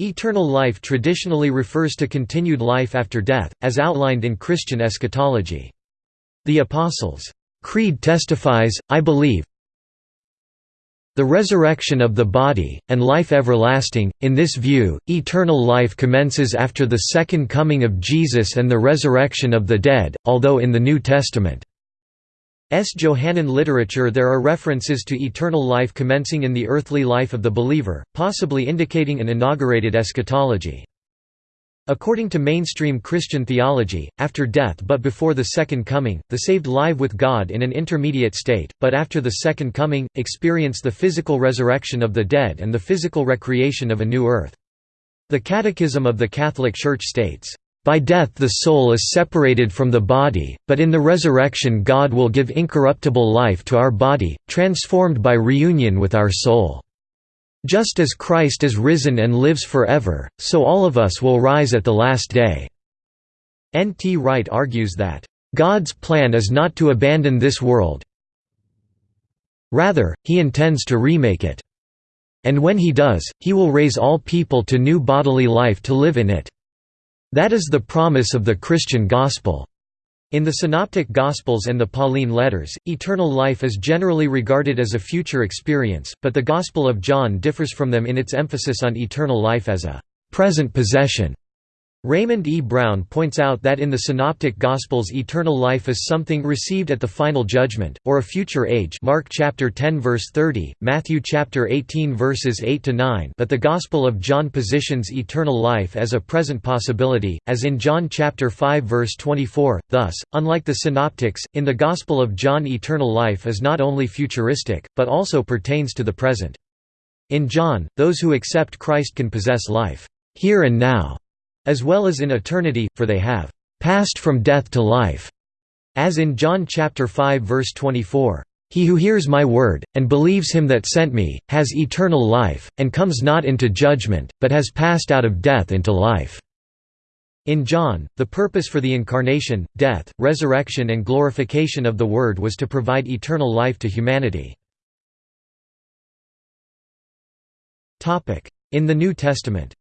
Eternal life traditionally refers to continued life after death, as outlined in Christian eschatology. The Apostles' Creed testifies, I believe, the resurrection of the body, and life everlasting. In this view, eternal life commences after the second coming of Jesus and the resurrection of the dead, although in the New Testament. Johannine literature there are references to eternal life commencing in the earthly life of the believer, possibly indicating an inaugurated eschatology. According to mainstream Christian theology, after death but before the Second Coming, the saved live with God in an intermediate state, but after the Second Coming, experience the physical resurrection of the dead and the physical recreation of a new earth. The Catechism of the Catholic Church states, by death the soul is separated from the body, but in the resurrection God will give incorruptible life to our body, transformed by reunion with our soul. Just as Christ is risen and lives forever, so all of us will rise at the last day." N. T. Wright argues that, "...God's plan is not to abandon this world rather, he intends to remake it. And when he does, he will raise all people to new bodily life to live in it." That is the promise of the Christian gospel. In the Synoptic Gospels and the Pauline letters, eternal life is generally regarded as a future experience, but the Gospel of John differs from them in its emphasis on eternal life as a present possession. Raymond E. Brown points out that in the Synoptic Gospels eternal life is something received at the final judgment, or a future age Mark chapter 10 verse 30, Matthew chapter 18 verses 8 to 9 but the Gospel of John positions eternal life as a present possibility, as in John chapter 5 verse 24. Thus, unlike the Synoptics, in the Gospel of John eternal life is not only futuristic, but also pertains to the present. In John, those who accept Christ can possess life here and now as well as in eternity, for they have passed from death to life, as in John chapter 5 verse 24. He who hears my word, and believes him that sent me, has eternal life, and comes not into judgment, but has passed out of death into life." In John, the purpose for the incarnation, death, resurrection and glorification of the Word was to provide eternal life to humanity. In the New Testament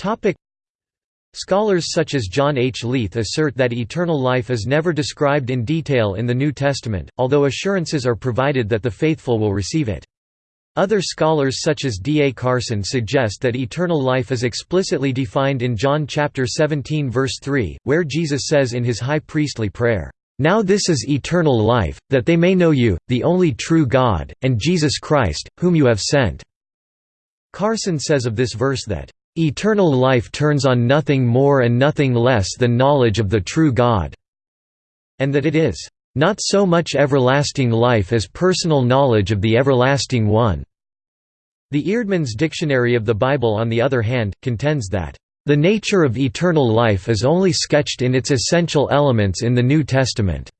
Topic Scholars such as John H. Leith assert that eternal life is never described in detail in the New Testament, although assurances are provided that the faithful will receive it. Other scholars such as D. A. Carson suggest that eternal life is explicitly defined in John chapter 17 verse 3, where Jesus says in his high priestly prayer, "Now this is eternal life, that they may know you, the only true God, and Jesus Christ, whom you have sent." Carson says of this verse that, Eternal life turns on nothing more and nothing less than knowledge of the true God, and that it is not so much everlasting life as personal knowledge of the everlasting one. The Eerdmans Dictionary of the Bible on the other hand, contends that, "...the nature of eternal life is only sketched in its essential elements in the New Testament."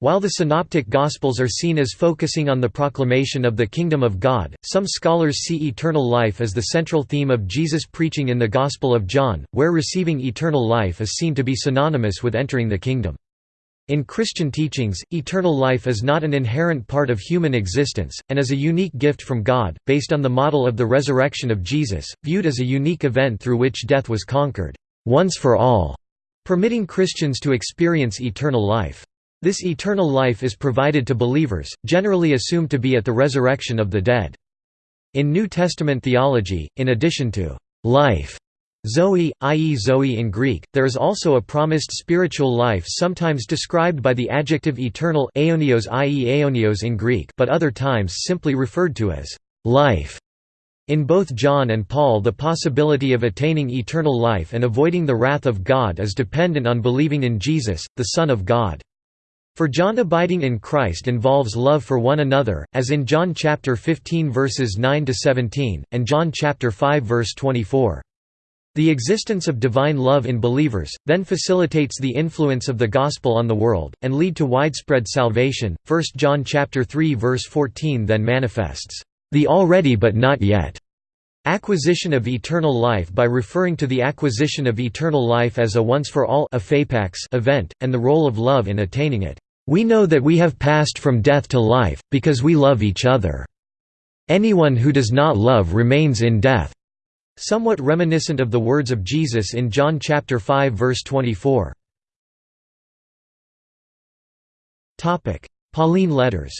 While the Synoptic Gospels are seen as focusing on the proclamation of the Kingdom of God, some scholars see eternal life as the central theme of Jesus' preaching in the Gospel of John, where receiving eternal life is seen to be synonymous with entering the kingdom. In Christian teachings, eternal life is not an inherent part of human existence, and is a unique gift from God, based on the model of the resurrection of Jesus, viewed as a unique event through which death was conquered, once for all, permitting Christians to experience eternal life. This eternal life is provided to believers, generally assumed to be at the resurrection of the dead. In New Testament theology, in addition to life, Zoe, i.e. Zoe in Greek, there is also a promised spiritual life sometimes described by the adjective eternal aionios i.e. aionios in Greek but other times simply referred to as life. In both John and Paul the possibility of attaining eternal life and avoiding the wrath of God is dependent on believing in Jesus, the Son of God. For John abiding in Christ involves love for one another, as in John chapter 15 verses 9 to 17 and John chapter 5 verse 24. The existence of divine love in believers then facilitates the influence of the gospel on the world and lead to widespread salvation. 1 John chapter 3 verse 14 then manifests the already but not yet acquisition of eternal life by referring to the acquisition of eternal life as a once for all event and the role of love in attaining it. We know that we have passed from death to life, because we love each other." "'Anyone who does not love remains in death' somewhat reminiscent of the words of Jesus in John chapter 5 verse 24. Topic: Pauline letters.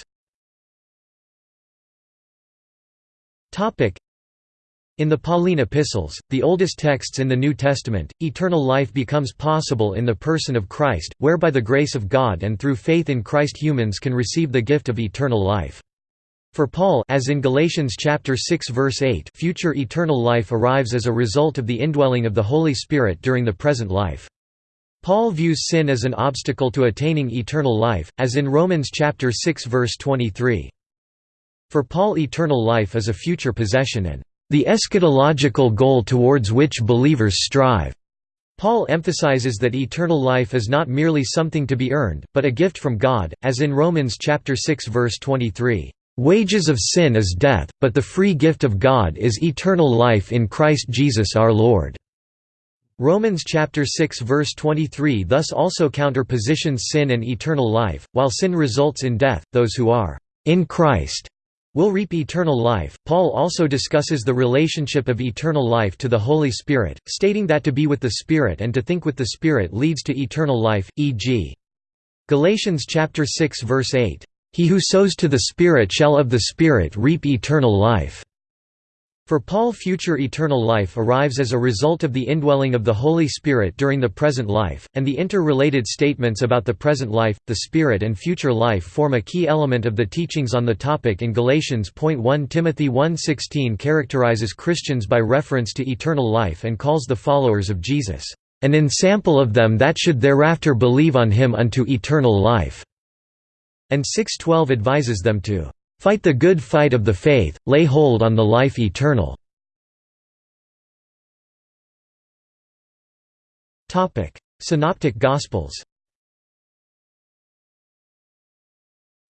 In the Pauline epistles, the oldest texts in the New Testament, eternal life becomes possible in the person of Christ, where by the grace of God and through faith in Christ humans can receive the gift of eternal life. For Paul as in Galatians chapter 6 verse 8 future eternal life arrives as a result of the indwelling of the Holy Spirit during the present life. Paul views sin as an obstacle to attaining eternal life, as in Romans chapter 6 verse 23. For Paul eternal life is a future possession and the eschatological goal towards which believers strive. Paul emphasizes that eternal life is not merely something to be earned, but a gift from God, as in Romans chapter 6 verse 23, "Wages of sin is death, but the free gift of God is eternal life in Christ Jesus our Lord." Romans chapter 6 verse 23 thus also counterpositions sin and eternal life, while sin results in death, those who are in Christ will reap eternal life. Paul also discusses the relationship of eternal life to the Holy Spirit, stating that to be with the Spirit and to think with the Spirit leads to eternal life, e.g. Galatians chapter 6 verse 8, "He who sows to the Spirit shall of the Spirit reap eternal life." For Paul future eternal life arrives as a result of the indwelling of the Holy Spirit during the present life, and the interrelated statements about the present life, the Spirit and future life form a key element of the teachings on the topic in Galatians. 1 Timothy 1.16 characterizes Christians by reference to eternal life and calls the followers of Jesus, "...an ensample of them that should thereafter believe on him unto eternal life." And 6.12 advises them to Fight the good fight of the faith, lay hold on the life eternal." Topic: Synoptic Gospels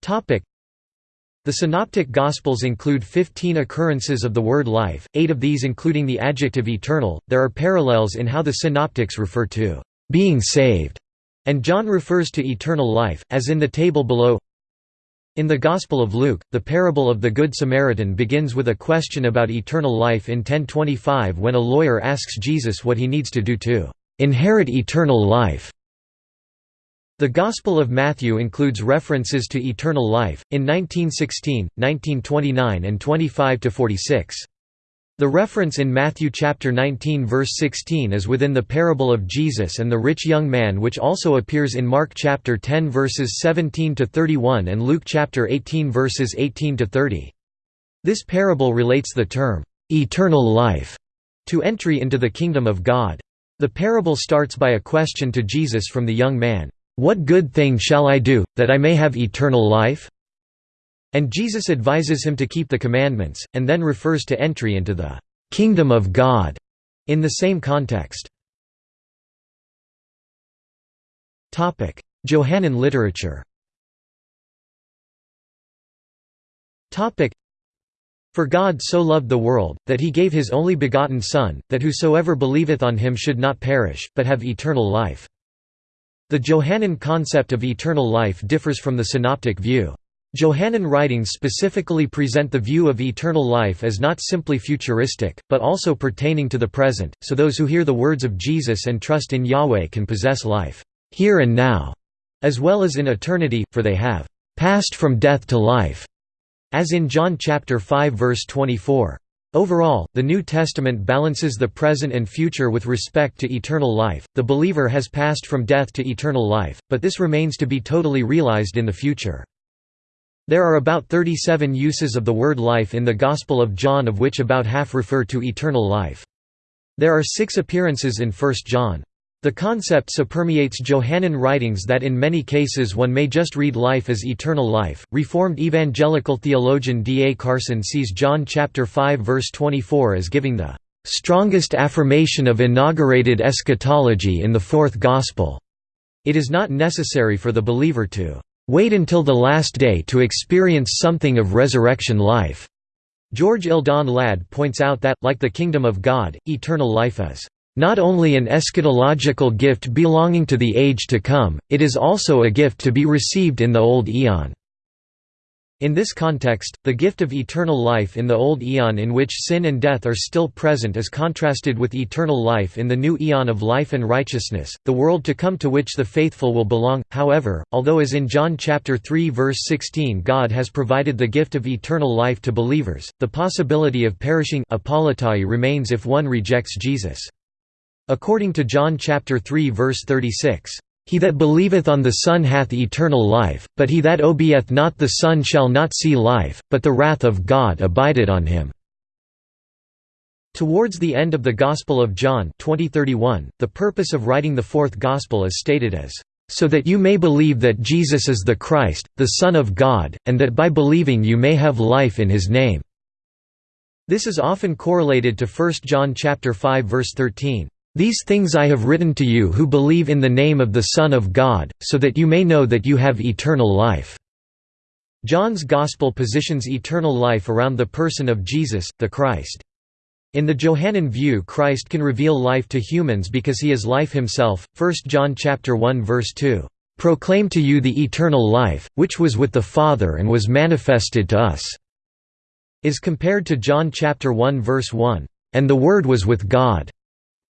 Topic: the Synoptic Gospels include 15 occurrences of the word life, eight of these including the adjective eternal. There are parallels in how the Synoptics refer to being saved, and John refers to eternal life, as in the table below. In the Gospel of Luke, the parable of the Good Samaritan begins with a question about eternal life in 1025 when a lawyer asks Jesus what he needs to do to inherit eternal life. The Gospel of Matthew includes references to eternal life, in 1916, 1929 and 25–46. The reference in Matthew chapter 19 verse 16 is within the parable of Jesus and the rich young man which also appears in Mark chapter 10 verses 17 to 31 and Luke chapter 18 verses 18 to 30. This parable relates the term eternal life to entry into the kingdom of God. The parable starts by a question to Jesus from the young man, "What good thing shall I do that I may have eternal life?" And Jesus advises him to keep the commandments, and then refers to entry into the «kingdom of God» in the same context. Johannine literature For God so loved the world, that he gave his only begotten Son, that whosoever believeth on him should not perish, but have eternal life. The Johannine concept of eternal life differs from the synoptic view. Johannine writings specifically present the view of eternal life as not simply futuristic, but also pertaining to the present, so those who hear the words of Jesus and trust in Yahweh can possess life, here and now, as well as in eternity, for they have passed from death to life, as in John chapter 5 verse 24. Overall, the New Testament balances the present and future with respect to eternal life. The believer has passed from death to eternal life, but this remains to be totally realized in the future. There are about 37 uses of the word life in the Gospel of John of which about half refer to eternal life. There are six appearances in 1 John. The concept so permeates Johannine writings that in many cases one may just read life as eternal life. Reformed evangelical theologian D. A. Carson sees John chapter 5 verse 24 as giving the strongest affirmation of inaugurated eschatology in the fourth gospel. It is not necessary for the believer to Wait until the last day to experience something of resurrection life." George Eldon Ladd points out that, like the kingdom of God, eternal life is not only an eschatological gift belonging to the age to come, it is also a gift to be received in the old eon. In this context, the gift of eternal life in the old eon in which sin and death are still present is contrasted with eternal life in the new eon of life and righteousness, the world to come to which the faithful will belong. However, although as in John chapter 3 verse 16 God has provided the gift of eternal life to believers, the possibility of perishing remains if one rejects Jesus. According to John chapter 3 verse 36, he that believeth on the Son hath eternal life, but he that obeyeth not the Son shall not see life, but the wrath of God abideth on him." Towards the end of the Gospel of John 2031, the purpose of writing the fourth Gospel is stated as, "...so that you may believe that Jesus is the Christ, the Son of God, and that by believing you may have life in his name." This is often correlated to 1 John 5 verse 13. These things I have written to you who believe in the name of the Son of God, so that you may know that you have eternal life." John's Gospel positions eternal life around the person of Jesus, the Christ. In the Johannine view Christ can reveal life to humans because he is life himself, 1 John 1 verse 2, "...proclaim to you the eternal life, which was with the Father and was manifested to us," is compared to John 1 verse 1, "...and the Word was with God."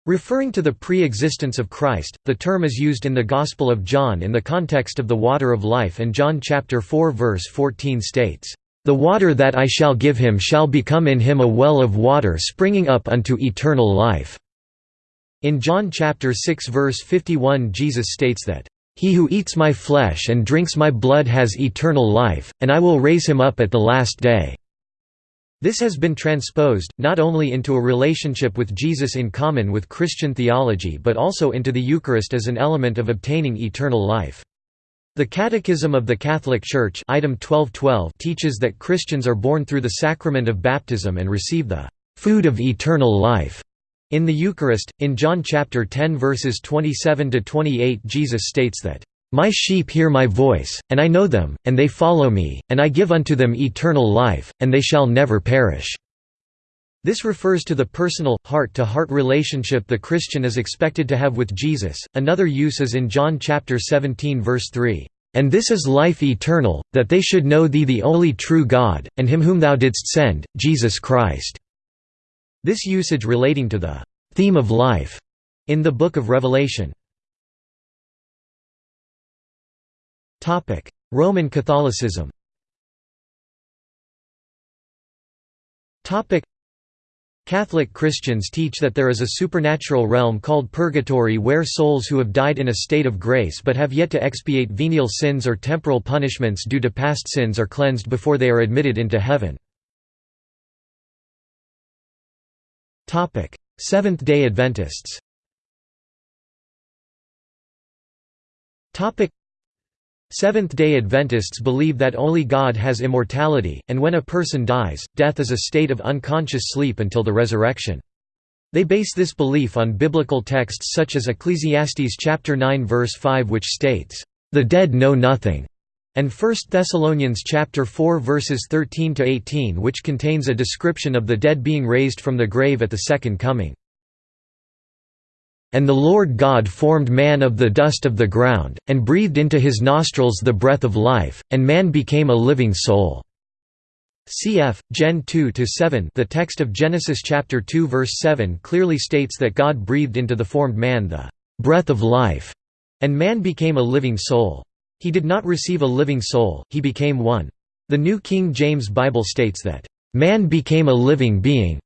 Referring to the pre-existence of Christ, the term is used in the Gospel of John in the context of the water of life and John chapter 4 verse 14 states, "...the water that I shall give him shall become in him a well of water springing up unto eternal life." In John chapter 6 verse 51 Jesus states that, "...he who eats my flesh and drinks my blood has eternal life, and I will raise him up at the last day." This has been transposed, not only into a relationship with Jesus in common with Christian theology but also into the Eucharist as an element of obtaining eternal life. The Catechism of the Catholic Church item 1212 teaches that Christians are born through the sacrament of baptism and receive the «food of eternal life» in the Eucharist. In John chapter 10 verses 27 to 28 Jesus states that my sheep hear my voice, and I know them, and they follow me, and I give unto them eternal life, and they shall never perish." This refers to the personal, heart-to-heart -heart relationship the Christian is expected to have with Jesus. Another use is in John chapter 17 verse 3, "And this is life eternal, that they should know thee the only true God, and him whom thou didst send, Jesus Christ." This usage relating to the theme of life in the book of Revelation. Roman Catholicism. Catholic Christians teach that there is a supernatural realm called purgatory where souls who have died in a state of grace but have yet to expiate venial sins or temporal punishments due to past sins are cleansed before they are admitted into heaven. Seventh-day Adventists Seventh-day Adventists believe that only God has immortality, and when a person dies, death is a state of unconscious sleep until the resurrection. They base this belief on biblical texts such as Ecclesiastes chapter 9 verse 5 which states, "The dead know nothing." and 1 Thessalonians chapter 4 verses 13 to 18 which contains a description of the dead being raised from the grave at the second coming. And the Lord God formed man of the dust of the ground, and breathed into his nostrils the breath of life, and man became a living soul." Cf. Gen 2-7 The text of Genesis chapter 2 verse 7 clearly states that God breathed into the formed man the «breath of life», and man became a living soul. He did not receive a living soul, he became one. The New King James Bible states that, "...man became a living being."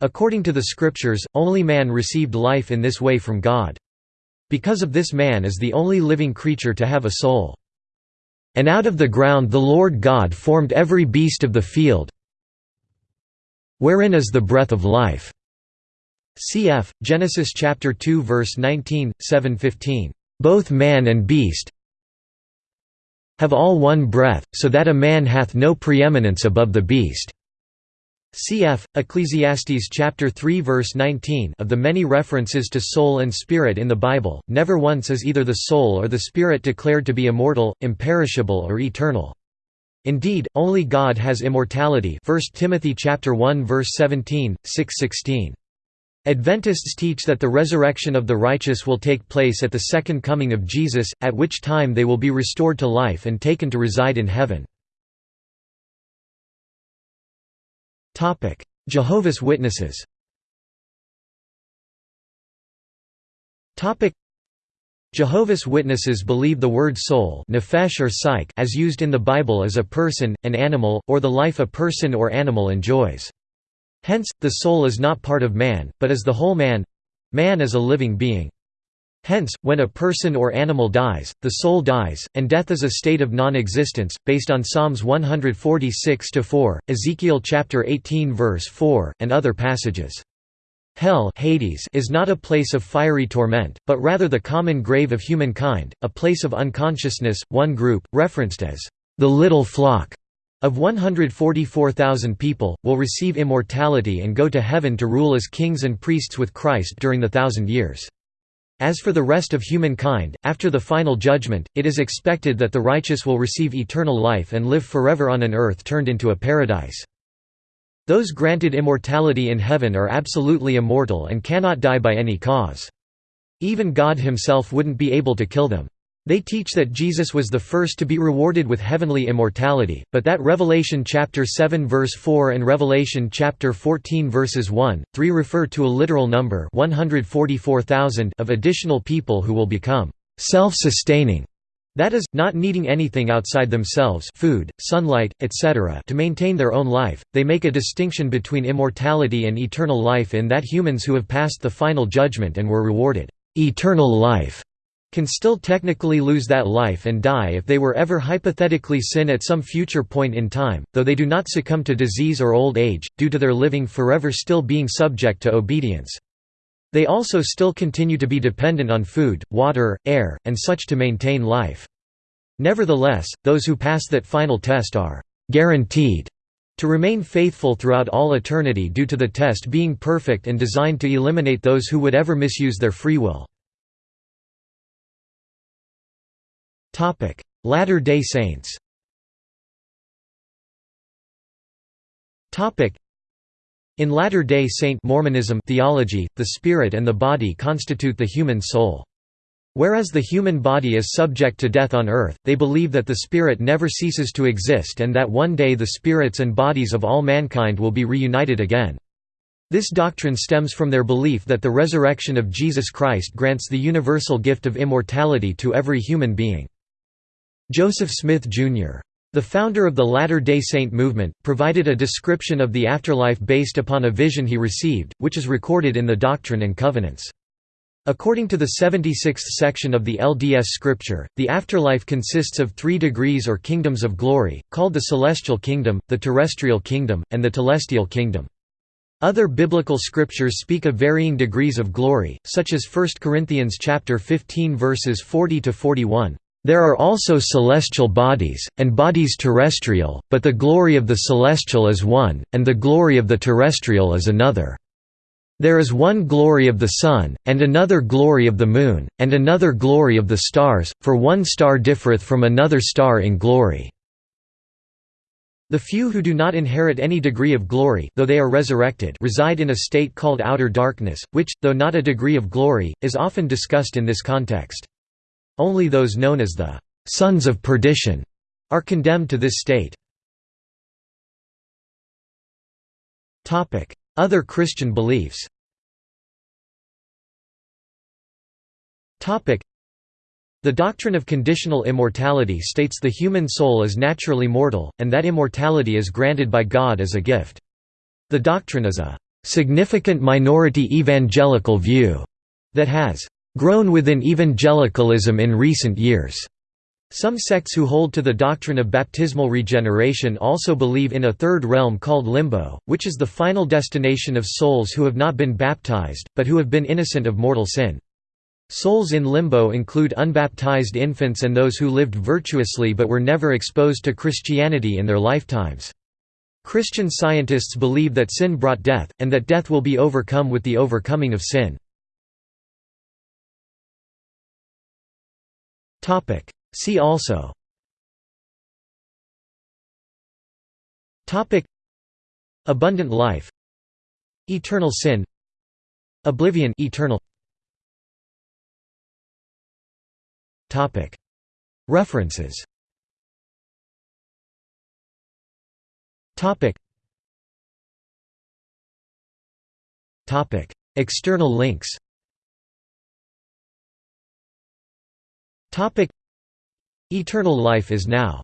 According to the scriptures, only man received life in this way from God. Because of this man is the only living creature to have a soul. And out of the ground the Lord God formed every beast of the field wherein is the breath of life. Cf. Genesis chapter 2 verse 19, 7:15. Both man and beast have all one breath, so that a man hath no preeminence above the beast. Cf. Ecclesiastes chapter 3 verse 19 of the many references to soul and spirit in the Bible, never once is either the soul or the spirit declared to be immortal, imperishable or eternal. Indeed, only God has immortality 1 Timothy chapter 1 verse 17, 6:16. Adventists teach that the resurrection of the righteous will take place at the second coming of Jesus, at which time they will be restored to life and taken to reside in heaven. Jehovah's Witnesses Jehovah's Witnesses believe the word soul nefesh or psyche as used in the Bible as a person, an animal, or the life a person or animal enjoys. Hence, the soul is not part of man, but is the whole man—man is a living being. Hence, when a person or animal dies, the soul dies, and death is a state of non-existence, based on Psalms 146-4, Ezekiel chapter 18 verse 4, and other passages. Hell Hades is not a place of fiery torment, but rather the common grave of humankind, a place of unconsciousness. One group, referenced as the little flock of 144,000 people, will receive immortality and go to heaven to rule as kings and priests with Christ during the thousand years. As for the rest of humankind, after the final judgment, it is expected that the righteous will receive eternal life and live forever on an earth turned into a paradise. Those granted immortality in heaven are absolutely immortal and cannot die by any cause. Even God himself wouldn't be able to kill them. They teach that Jesus was the first to be rewarded with heavenly immortality, but that Revelation chapter 7 verse 4 and Revelation chapter 14 verses 1, 3 refer to a literal number 144,000 of additional people who will become self-sustaining. That is, not needing anything outside themselves food, sunlight, etc. to maintain their own life. They make a distinction between immortality and eternal life in that humans who have passed the final judgment and were rewarded eternal life can still technically lose that life and die if they were ever hypothetically sin at some future point in time, though they do not succumb to disease or old age, due to their living forever still being subject to obedience. They also still continue to be dependent on food, water, air, and such to maintain life. Nevertheless, those who pass that final test are «guaranteed» to remain faithful throughout all eternity due to the test being perfect and designed to eliminate those who would ever misuse their free will. Latter-day Saints in Latter-day Saint Mormonism theology, the spirit and the body constitute the human soul. Whereas the human body is subject to death on earth, they believe that the spirit never ceases to exist and that one day the spirits and bodies of all mankind will be reunited again. This doctrine stems from their belief that the resurrection of Jesus Christ grants the universal gift of immortality to every human being. Joseph Smith, Jr. The founder of the Latter-day Saint movement, provided a description of the afterlife based upon a vision he received, which is recorded in the Doctrine and Covenants. According to the 76th section of the LDS Scripture, the afterlife consists of three degrees or kingdoms of glory, called the celestial kingdom, the terrestrial kingdom, and the telestial kingdom. Other biblical scriptures speak of varying degrees of glory, such as 1 Corinthians 15 verses 40 to 41. There are also celestial bodies, and bodies terrestrial, but the glory of the celestial is one, and the glory of the terrestrial is another. There is one glory of the sun, and another glory of the moon, and another glory of the stars, for one star differeth from another star in glory. The few who do not inherit any degree of glory though they are resurrected reside in a state called outer darkness, which, though not a degree of glory, is often discussed in this context. Only those known as the «sons of perdition» are condemned to this state. Other Christian beliefs the doctrine of conditional immortality states the human soul is naturally mortal, and that immortality is granted by God as a gift. The doctrine is a significant minority evangelical view that has grown within evangelicalism in recent years. Some sects who hold to the doctrine of baptismal regeneration also believe in a third realm called limbo, which is the final destination of souls who have not been baptized, but who have been innocent of mortal sin. Souls in limbo include unbaptized infants and those who lived virtuously but were never exposed to Christianity in their lifetimes. Christian scientists believe that sin brought death, and that death will be overcome with the overcoming of sin. Topic. See also. Topic. Abundant life. Eternal sin. Oblivion eternal. Topic. References. Topic. Topic. External links Eternal life is now